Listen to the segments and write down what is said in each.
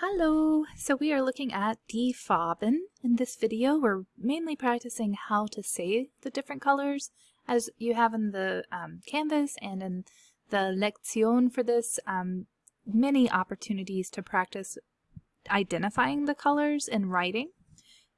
Hello! So we are looking at Farben. In this video, we're mainly practicing how to say the different colors as you have in the um, Canvas and in the Lektion for this, um, many opportunities to practice identifying the colors in writing.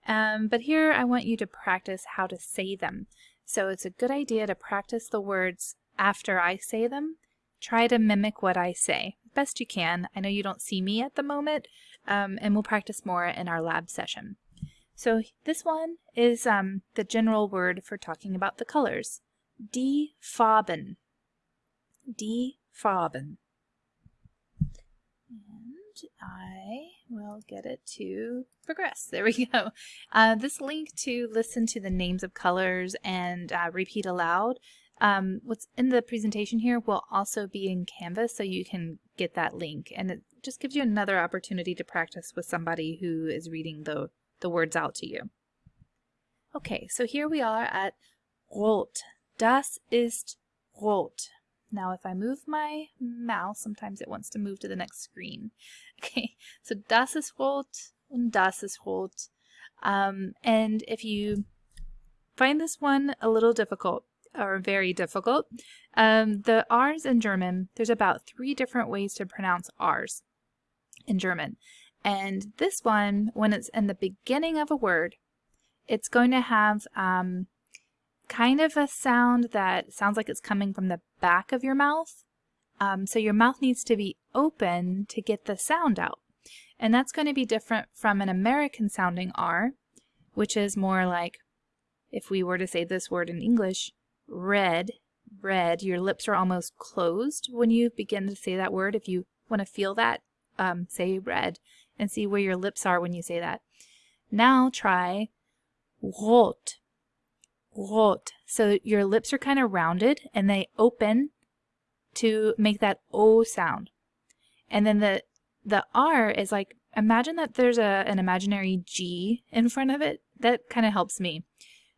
Um, but here I want you to practice how to say them. So it's a good idea to practice the words after I say them. Try to mimic what I say best you can. I know you don't see me at the moment, um, and we'll practice more in our lab session. So this one is um, the general word for talking about the colors. Die Farben. Die Farben. And I will get it to progress. There we go. Uh, this link to listen to the names of colors and uh, repeat aloud um, what's in the presentation here will also be in Canvas so you can get that link and it just gives you another opportunity to practice with somebody who is reading the, the words out to you. Okay, so here we are at rot. Das ist rot. Now if I move my mouse, sometimes it wants to move to the next screen. Okay, so das ist rot und das ist rot. Um, and if you find this one a little difficult, are very difficult. Um, the R's in German, there's about three different ways to pronounce R's in German. And this one, when it's in the beginning of a word, it's going to have um, kind of a sound that sounds like it's coming from the back of your mouth. Um, so your mouth needs to be open to get the sound out. And that's going to be different from an American sounding R, which is more like if we were to say this word in English, red, red, your lips are almost closed when you begin to say that word. If you want to feel that, um, say red and see where your lips are when you say that. Now try rot, rot. So your lips are kind of rounded and they open to make that O sound. And then the the R is like, imagine that there's a, an imaginary G in front of it. That kind of helps me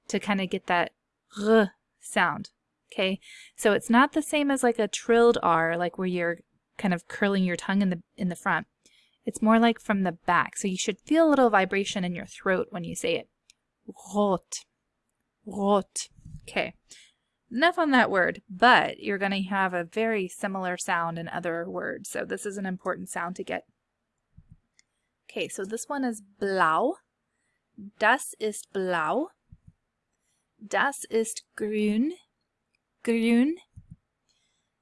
to kind of get that R sound. Okay, so it's not the same as like a trilled R, like where you're kind of curling your tongue in the in the front. It's more like from the back, so you should feel a little vibration in your throat when you say it. Rot, rot. Okay, enough on that word, but you're going to have a very similar sound in other words, so this is an important sound to get. Okay, so this one is blau. Das ist blau. Das ist grün. Grün.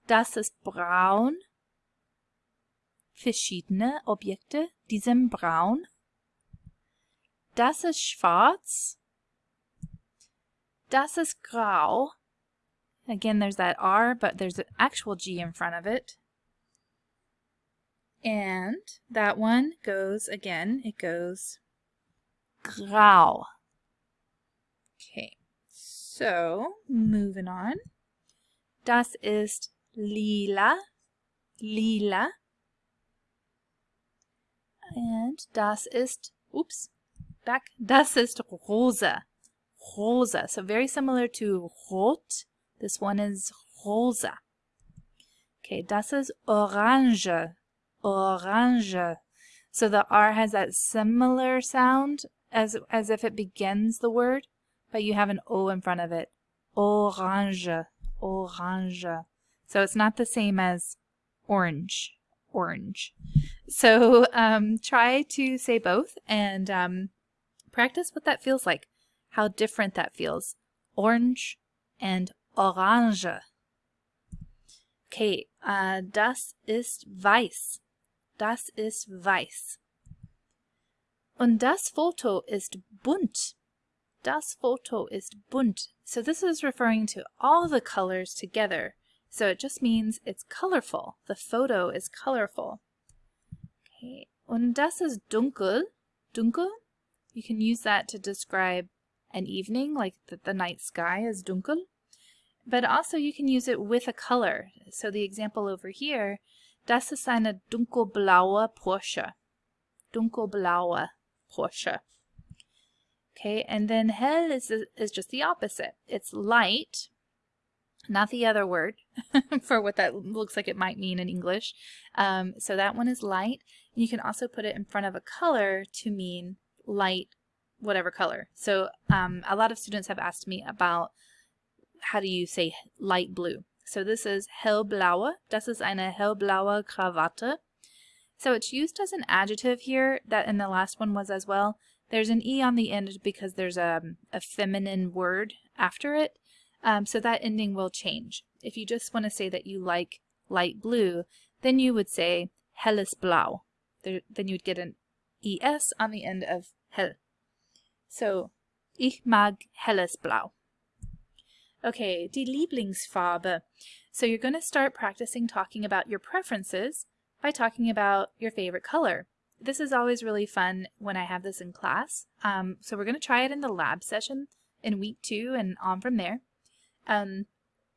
Das ist braun. Verschiedene Objekte, die sind braun. Das ist schwarz. Das ist grau. Again, there's that R, but there's an actual G in front of it. And that one goes, again, it goes grau. Okay. So, moving on. Das ist lila, lila. And das ist, oops, back. Das ist rosa, rosa. So very similar to rot. This one is rosa. Okay, das ist orange, orange. So the R has that similar sound as, as if it begins the word but you have an O in front of it. Orange, orange. So it's not the same as orange, orange. So um, try to say both and um, practice what that feels like, how different that feels. Orange and orange. Okay, uh, das ist weiß. Das ist weiß. Und das Foto ist bunt. Das Foto ist bunt. So this is referring to all the colors together. So it just means it's colorful. The photo is colorful. Okay. Und das ist dunkel. Dunkel. You can use that to describe an evening, like the, the night sky is dunkel. But also you can use it with a color. So the example over here, das ist eine dunkelblaue Porsche. Dunkelblaue Porsche. Okay, and then hell is, is just the opposite. It's light, not the other word for what that looks like it might mean in English. Um, so that one is light. You can also put it in front of a color to mean light, whatever color. So um, a lot of students have asked me about how do you say light blue. So this is hellblaue. Das ist eine hellblaue Krawatte. So it's used as an adjective here, that in the last one was as well. There's an E on the end because there's a, a feminine word after it. Um, so that ending will change. If you just want to say that you like light blue, then you would say helles blau. There, then you'd get an es on the end of hell. So, ich mag helles blau. Okay, die Lieblingsfarbe. So you're going to start practicing talking about your preferences by talking about your favorite color. This is always really fun when I have this in class. Um, so we're going to try it in the lab session in week two and on from there. Um,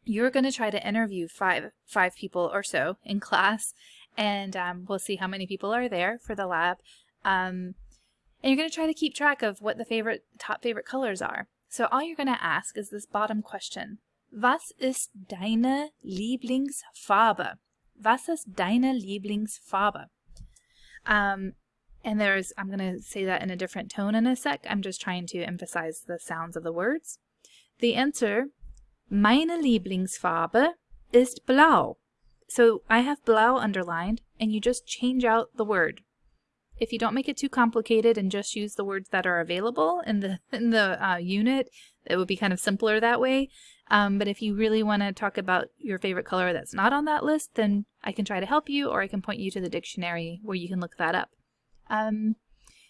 you're going to try to interview five five people or so in class, and um, we'll see how many people are there for the lab. Um, and you're going to try to keep track of what the favorite top favorite colors are. So all you're going to ask is this bottom question. Was ist deine Lieblingsfarbe? Was ist deine Lieblingsfarbe? Um, and there's, I'm going to say that in a different tone in a sec. I'm just trying to emphasize the sounds of the words. The answer Meine Lieblingsfarbe ist blau. So I have blau underlined, and you just change out the word. If you don't make it too complicated and just use the words that are available in the in the uh, unit, it would be kind of simpler that way. Um, but if you really want to talk about your favorite color that's not on that list, then I can try to help you, or I can point you to the dictionary where you can look that up. Um,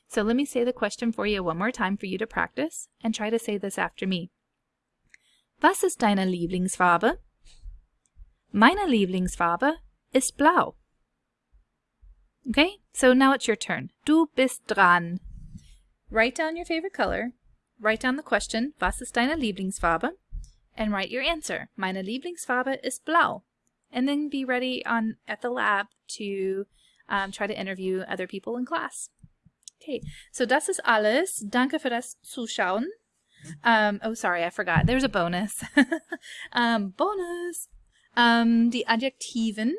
so let me say the question for you one more time for you to practice, and try to say this after me. Was ist deine Lieblingsfarbe? Meine Lieblingsfarbe ist blau. Okay, so now it's your turn. Du bist dran. Write down your favorite color. Write down the question, was ist deine Lieblingsfarbe? And write your answer. Meine Lieblingsfarbe ist blau. And then be ready on at the lab to um, try to interview other people in class. Okay, so das ist alles. Danke für das Zuschauen. Um, oh, sorry, I forgot. There's a bonus. um, bonus. Um, the Adjektiven,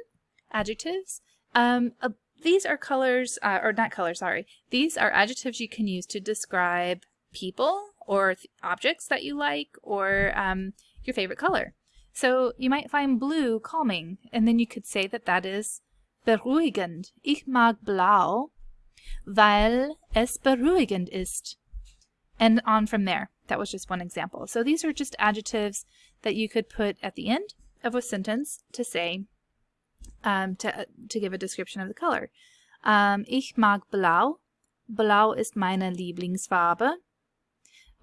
adjectives. Um, uh, these are colors, uh, or not colors, sorry. These are adjectives you can use to describe people or objects that you like or um, your favorite color. So you might find blue calming, and then you could say that that is beruhigend. Ich mag blau, weil es beruhigend ist. And on from there. That was just one example. So these are just adjectives that you could put at the end of a sentence to say, um, to, to give a description of the color. Um, ich mag blau. Blau ist meine Lieblingsfarbe.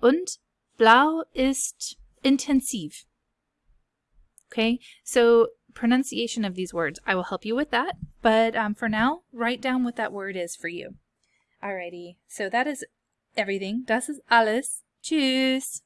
Und blau ist intensiv. Okay, so pronunciation of these words, I will help you with that. But um, for now, write down what that word is for you. Alrighty, so that is everything. Das ist alles. Tschüss.